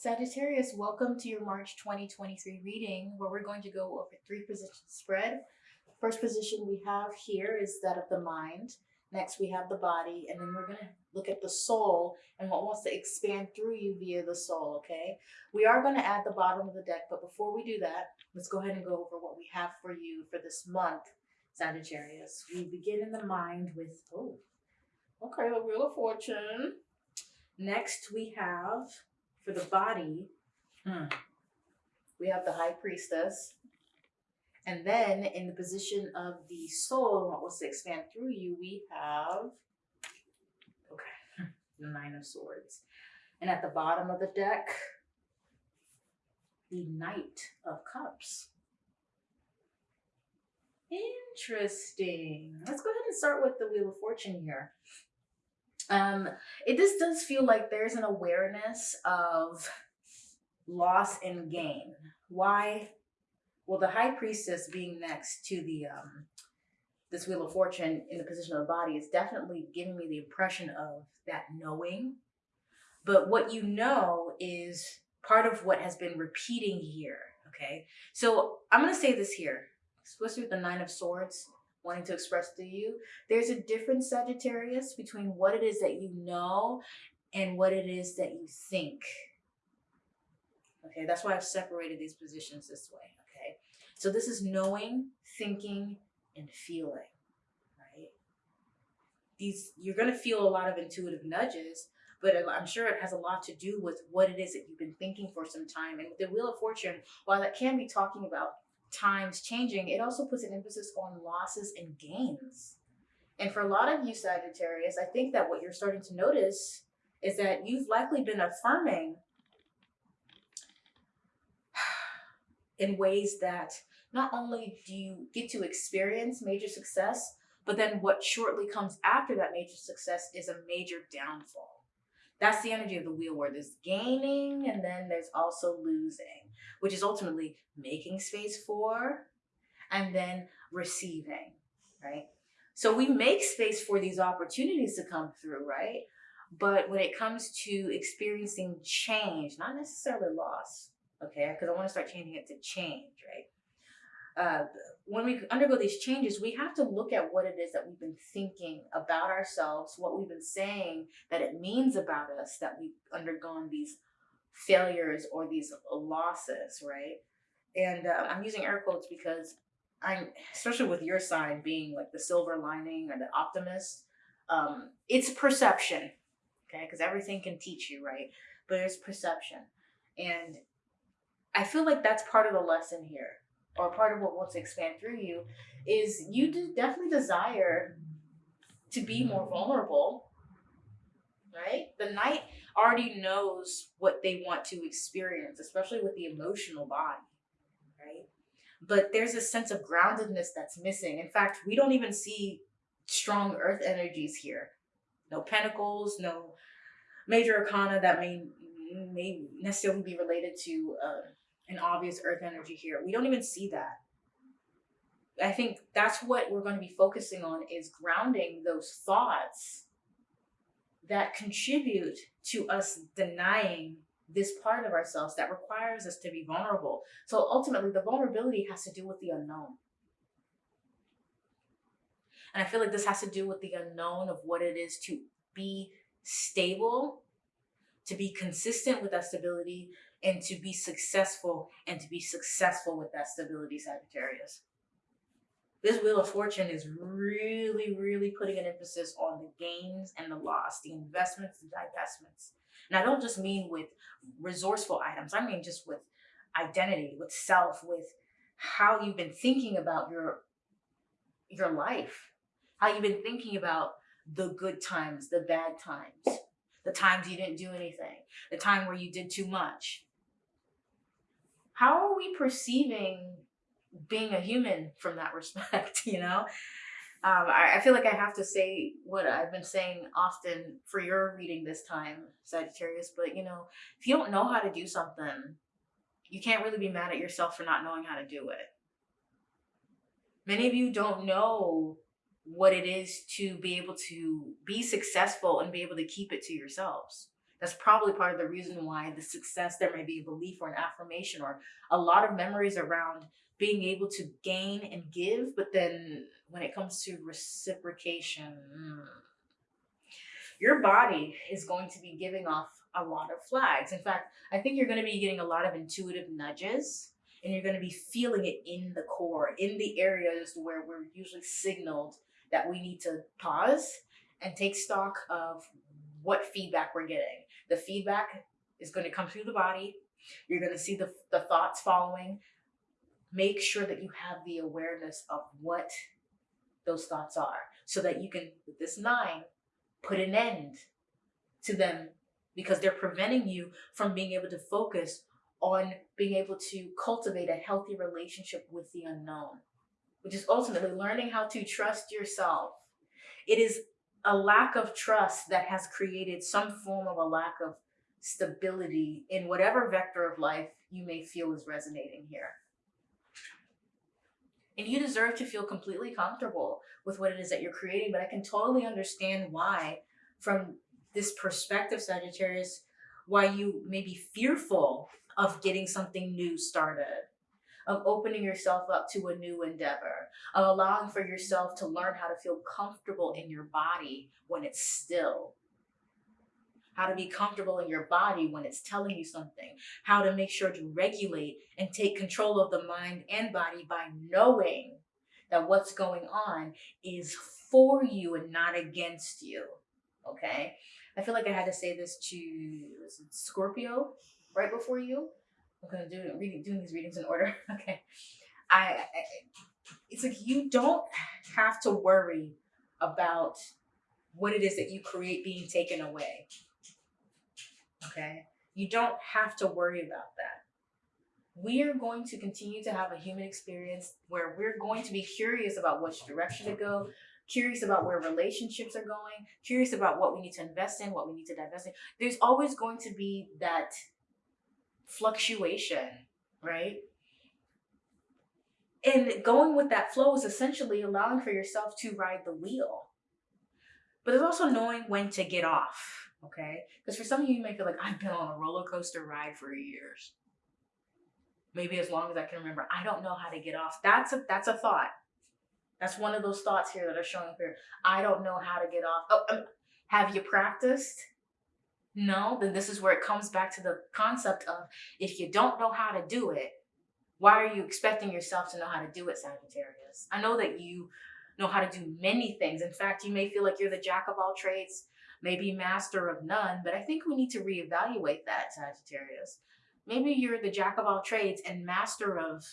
Sagittarius, welcome to your March 2023 reading where we're going to go over three position spread. First position we have here is that of the mind. Next we have the body and then we're going to look at the soul and what wants to expand through you via the soul, okay? We are going to add the bottom of the deck, but before we do that, let's go ahead and go over what we have for you for this month, Sagittarius. We begin in the mind with, oh, okay, the Wheel of Fortune. Next we have for the body, hmm, we have the high priestess. And then in the position of the soul, what wants to expand through you, we have, okay, the nine of swords. And at the bottom of the deck, the knight of cups. Interesting. Let's go ahead and start with the Wheel of Fortune here. Um, it this does feel like there's an awareness of loss and gain. Why? Well, the high priestess being next to the um, this wheel of fortune in the position of the body is definitely giving me the impression of that knowing. But what you know is part of what has been repeating here. Okay, so I'm gonna say this here, especially with the nine of swords wanting to express to you. There's a difference, Sagittarius, between what it is that you know and what it is that you think. Okay, that's why I've separated these positions this way, okay? So this is knowing, thinking, and feeling, right? These You're going to feel a lot of intuitive nudges, but I'm sure it has a lot to do with what it is that you've been thinking for some time. And the Wheel of Fortune, while that can be talking about times changing, it also puts an emphasis on losses and gains. And for a lot of you Sagittarius, I think that what you're starting to notice is that you've likely been affirming in ways that not only do you get to experience major success, but then what shortly comes after that major success is a major downfall. That's the energy of the wheel where there's gaining and then there's also losing, which is ultimately making space for and then receiving, right? So we make space for these opportunities to come through, right? But when it comes to experiencing change, not necessarily loss, okay? Because I want to start changing it to change, right? Uh, when we undergo these changes, we have to look at what it is that we've been thinking about ourselves, what we've been saying that it means about us that we've undergone these failures or these losses, right? And uh, I'm using air quotes because I'm, especially with your sign being like the silver lining or the optimist, um, it's perception, okay? Because everything can teach you, right? But it's perception. And I feel like that's part of the lesson here or part of what wants to expand through you is you definitely desire to be more vulnerable right? The knight already knows what they want to experience especially with the emotional body right? But there's a sense of groundedness that's missing. In fact we don't even see strong earth energies here. No pentacles no major arcana that may may necessarily be related to uh, an obvious earth energy here. We don't even see that. I think that's what we're going to be focusing on is grounding those thoughts that contribute to us denying this part of ourselves that requires us to be vulnerable. So ultimately the vulnerability has to do with the unknown. And I feel like this has to do with the unknown of what it is to be stable, to be consistent with that stability, and to be successful and to be successful with that stability, Sagittarius. This Wheel of Fortune is really, really putting an emphasis on the gains and the loss, the investments and divestments. And I don't just mean with resourceful items. I mean just with identity, with self, with how you've been thinking about your, your life, how you've been thinking about the good times, the bad times, the times you didn't do anything, the time where you did too much, how are we perceiving being a human from that respect, you know? Um, I, I, feel like I have to say what I've been saying often for your reading this time, Sagittarius, but you know, if you don't know how to do something, you can't really be mad at yourself for not knowing how to do it. Many of you don't know what it is to be able to be successful and be able to keep it to yourselves. That's probably part of the reason why the success there may be a belief or an affirmation or a lot of memories around being able to gain and give, but then when it comes to reciprocation, mm, your body is going to be giving off a lot of flags. In fact, I think you're going to be getting a lot of intuitive nudges and you're going to be feeling it in the core, in the areas where we're usually signaled that we need to pause and take stock of what feedback we're getting. The feedback is going to come through the body. You're going to see the, the thoughts following. Make sure that you have the awareness of what those thoughts are so that you can, with this nine, put an end to them because they're preventing you from being able to focus on being able to cultivate a healthy relationship with the unknown, which is ultimately learning how to trust yourself. It is a lack of trust that has created some form of a lack of stability in whatever vector of life you may feel is resonating here. And you deserve to feel completely comfortable with what it is that you're creating, but I can totally understand why, from this perspective, Sagittarius, why you may be fearful of getting something new started, of opening yourself up to a new endeavor, of allowing for yourself to learn how to feel comfortable in your body when it's still. How to be comfortable in your body when it's telling you something. How to make sure to regulate and take control of the mind and body by knowing that what's going on is for you and not against you. Okay? I feel like I had to say this to Scorpio right before you. I'm gonna do reading, doing these readings in order. okay, I, I it's like you don't have to worry about what it is that you create being taken away. Okay, you don't have to worry about that. We are going to continue to have a human experience where we're going to be curious about which direction to go, curious about where relationships are going, curious about what we need to invest in, what we need to divest in. There's always going to be that fluctuation, right? And going with that flow is essentially allowing for yourself to ride the wheel. But there's also knowing when to get off, okay? Because for some of you, you may feel like, I've been on a roller coaster ride for years. Maybe as long as I can remember. I don't know how to get off. That's a that's a thought. That's one of those thoughts here that are showing up here. I don't know how to get off. Oh, um, have you practiced? No, then this is where it comes back to the concept of if you don't know how to do it, why are you expecting yourself to know how to do it, Sagittarius? I know that you know how to do many things. In fact, you may feel like you're the jack of all trades, maybe master of none, but I think we need to reevaluate that, Sagittarius. Maybe you're the jack of all trades and master of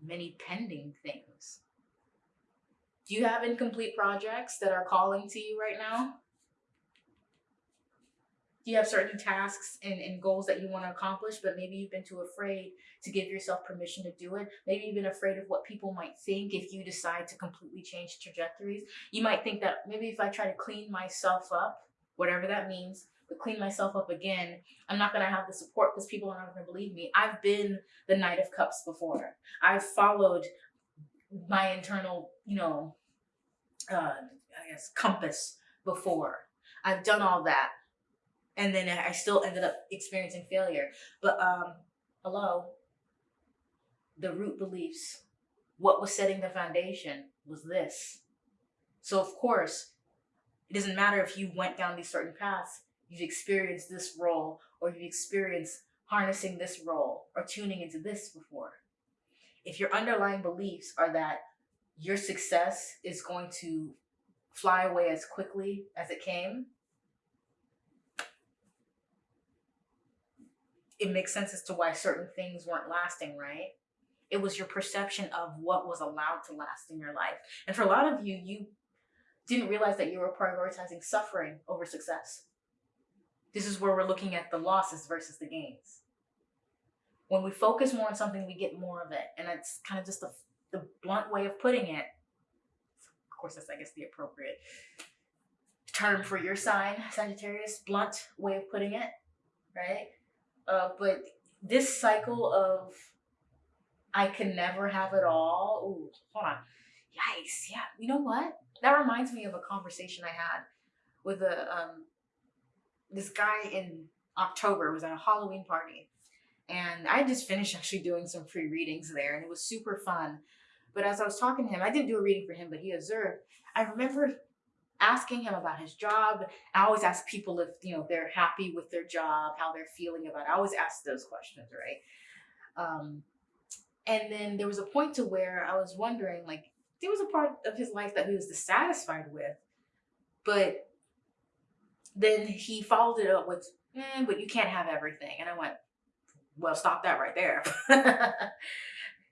many pending things. Do you have incomplete projects that are calling to you right now? Do you have certain tasks and, and goals that you want to accomplish, but maybe you've been too afraid to give yourself permission to do it? Maybe you've been afraid of what people might think if you decide to completely change trajectories. You might think that maybe if I try to clean myself up, whatever that means, but clean myself up again, I'm not going to have the support because people are not going to believe me. I've been the Knight of Cups before. I've followed my internal, you know, uh, I guess, compass before. I've done all that and then I still ended up experiencing failure. But um, hello, the root beliefs, what was setting the foundation was this. So of course, it doesn't matter if you went down these certain paths, you've experienced this role, or you've experienced harnessing this role, or tuning into this before. If your underlying beliefs are that your success is going to fly away as quickly as it came, it makes sense as to why certain things weren't lasting, right? It was your perception of what was allowed to last in your life. And for a lot of you, you didn't realize that you were prioritizing suffering over success. This is where we're looking at the losses versus the gains. When we focus more on something, we get more of it. And it's kind of just the, the blunt way of putting it. Of course, that's, I guess, the appropriate term for your sign, Sagittarius. Blunt way of putting it, right? Uh, but this cycle of I can never have it all. Ooh, hold on. Yikes. Yeah. You know what? That reminds me of a conversation I had with a um, this guy in October. It was at a Halloween party, and I just finished actually doing some free readings there, and it was super fun. But as I was talking to him, I didn't do a reading for him, but he observed. I remember asking him about his job. I always ask people if you know they're happy with their job, how they're feeling about it. I always ask those questions, right? Um, and then there was a point to where I was wondering, like, there was a part of his life that he was dissatisfied with, but then he followed it up with, eh, "But you can't have everything," and I went, "Well, stop that right there."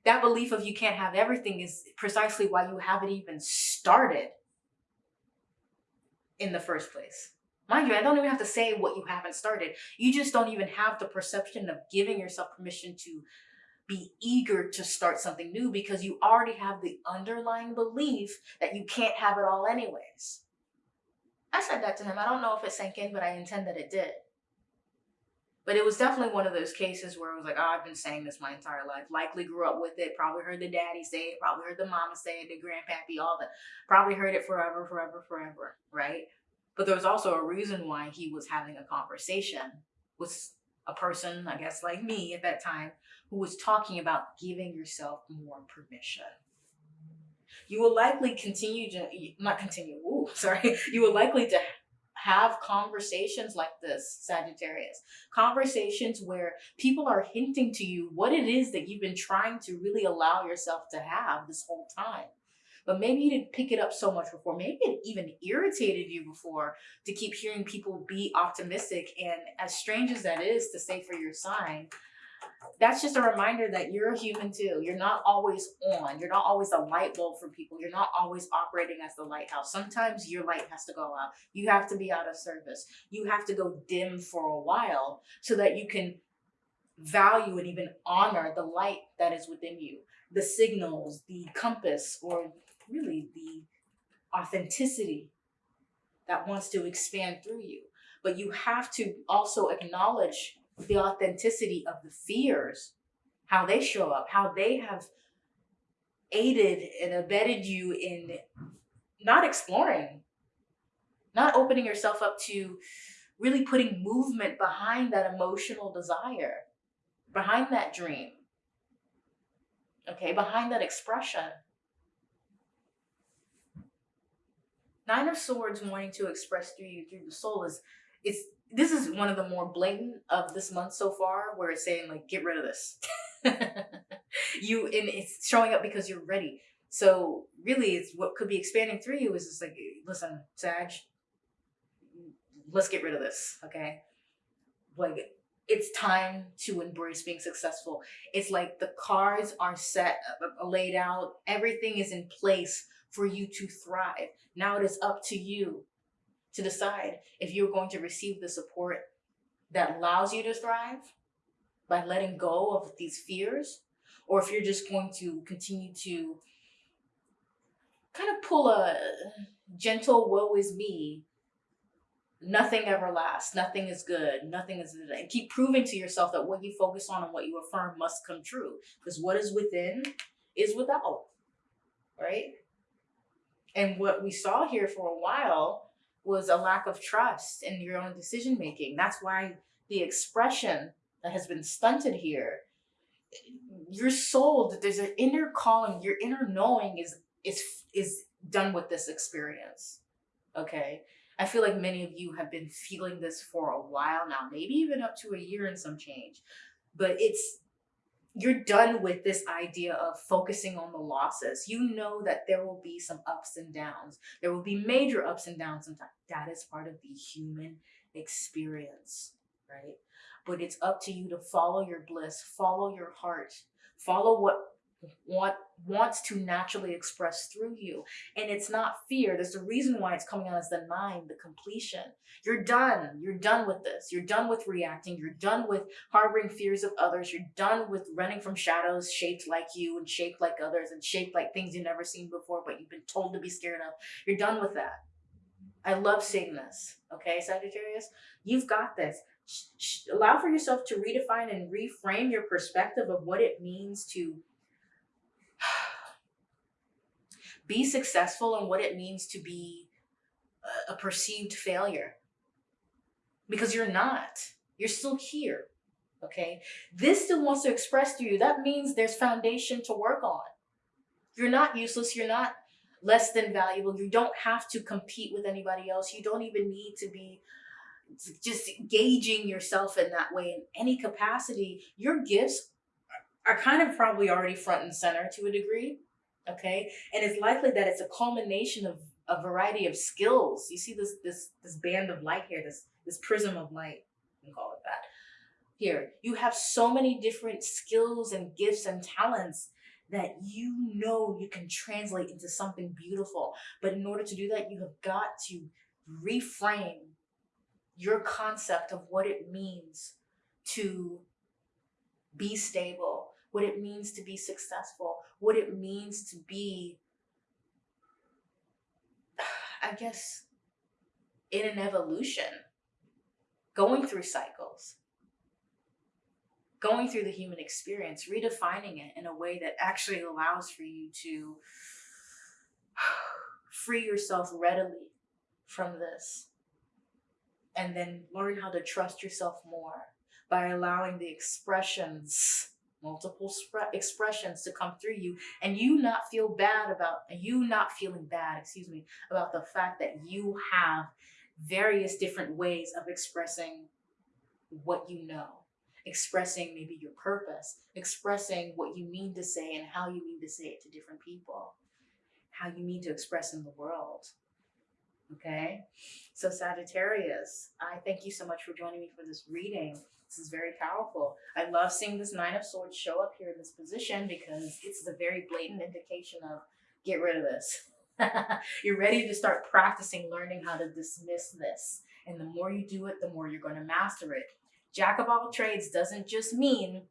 that belief of you can't have everything is precisely why you haven't even started in the first place. Mind you, I don't even have to say what you haven't started. You just don't even have the perception of giving yourself permission to be eager to start something new because you already have the underlying belief that you can't have it all anyways. I said that to him. I don't know if it sank in, but I intend that it did. But it was definitely one of those cases where I was like, oh, I've been saying this my entire life. Likely grew up with it. Probably heard the daddy say it. Probably heard the mama say it. The grandpappy, all that. Probably heard it forever, forever, forever. Right? But there was also a reason why he was having a conversation with a person, I guess, like me at that time, who was talking about giving yourself more permission. You will likely continue to, not continue, ooh, sorry, you will likely to have conversations like this, Sagittarius. Conversations where people are hinting to you what it is that you've been trying to really allow yourself to have this whole time. But maybe you didn't pick it up so much before. Maybe it even irritated you before to keep hearing people be optimistic. And as strange as that is to say for your sign, that's just a reminder that you're a human too. You're not always on. You're not always a light bulb for people. You're not always operating as the lighthouse. Sometimes your light has to go out. You have to be out of service. You have to go dim for a while so that you can value and even honor the light that is within you, the signals, the compass, or really the authenticity that wants to expand through you. But you have to also acknowledge the authenticity of the fears, how they show up, how they have aided and abetted you in not exploring, not opening yourself up to really putting movement behind that emotional desire, behind that dream, okay, behind that expression. Nine of Swords wanting to express through you, through the soul is, it's this is one of the more blatant of this month so far where it's saying like get rid of this. You and it's showing up because you're ready. So really it's what could be expanding through you is just like listen sag let's get rid of this okay? Like it's time to embrace being successful. It's like the cards are set uh, laid out. Everything is in place for you to thrive. Now it is up to you to decide if you're going to receive the support that allows you to thrive by letting go of these fears, or if you're just going to continue to kind of pull a gentle woe is me nothing ever lasts nothing is good nothing is and keep proving to yourself that what you focus on and what you affirm must come true because what is within is without right? And what we saw here for a while was a lack of trust in your own decision making. That's why the expression that has been stunted here, your soul, there's an inner calling, your inner knowing is is is done with this experience. Okay. I feel like many of you have been feeling this for a while now, maybe even up to a year and some change. But it's you're done with this idea of focusing on the losses. You know that there will be some ups and downs. There will be major ups and downs sometimes. That is part of the human experience, right? But it's up to you to follow your bliss, follow your heart, follow what what wants to naturally express through you. And it's not fear. There's a reason why it's coming out as the nine, the completion. You're done. You're done with this. You're done with reacting. You're done with harboring fears of others. You're done with running from shadows shaped like you and shaped like others and shaped like things you've never seen before, but you've been told to be scared of. You're done with that. I love seeing this. Okay, Sagittarius, you've got this. Allow for yourself to redefine and reframe your perspective of what it means to be successful and what it means to be a, perceived failure because you're not. You're still here. Okay. This still wants to express to you. That means there's foundation to work on. You're not useless. You're not less than valuable. You don't have to compete with anybody else. You don't even need to be just gauging yourself in that way in any capacity. Your gifts are kind of probably already front and center to a degree. Okay. And it's likely that it's a culmination of a variety of skills. You see this this this band of light here, this this prism of light, we can call it that. Here, you have so many different skills and gifts and talents that you know you can translate into something beautiful. But in order to do that, you have got to reframe your concept of what it means to be stable, what it means to be successful, what it means to be, I guess, in an evolution, going through cycles, going through the human experience, redefining it in a way that actually allows for you to free yourself readily from this and then learn how to trust yourself more by allowing the expressions multiple expressions to come through you and you not feel bad about you not feeling bad excuse me about the fact that you have various different ways of expressing what you know expressing maybe your purpose expressing what you mean to say and how you mean to say it to different people how you mean to express in the world Okay, so Sagittarius, I thank you so much for joining me for this reading. This is very powerful. I love seeing this Nine of Swords show up here in this position because it's the very blatant indication of get rid of this. you're ready to start practicing learning how to dismiss this. And the more you do it, the more you're going to master it. Jack of all trades doesn't just mean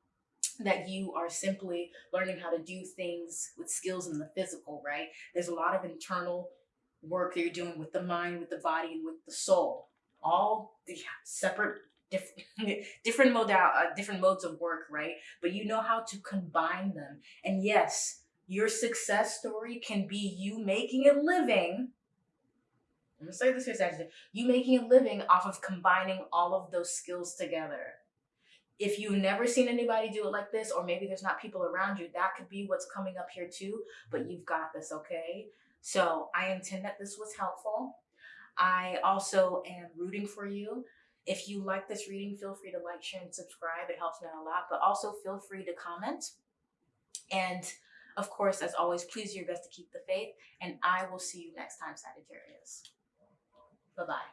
that you are simply learning how to do things with skills in the physical, right? There's a lot of internal work that you're doing with the mind, with the body, and with the soul. All the separate different different modal uh, different modes of work, right? But you know how to combine them. And yes, your success story can be you making a living. I'm gonna say this here, Sagittarius. You making a living off of combining all of those skills together. If you've never seen anybody do it like this, or maybe there's not people around you, that could be what's coming up here too. But you've got this, okay? So I intend that this was helpful. I also am rooting for you. If you like this reading, feel free to like, share, and subscribe. It helps me out a lot. But also feel free to comment. And of course, as always, please do your best to keep the faith. And I will see you next time, Sagittarius. Bye-bye.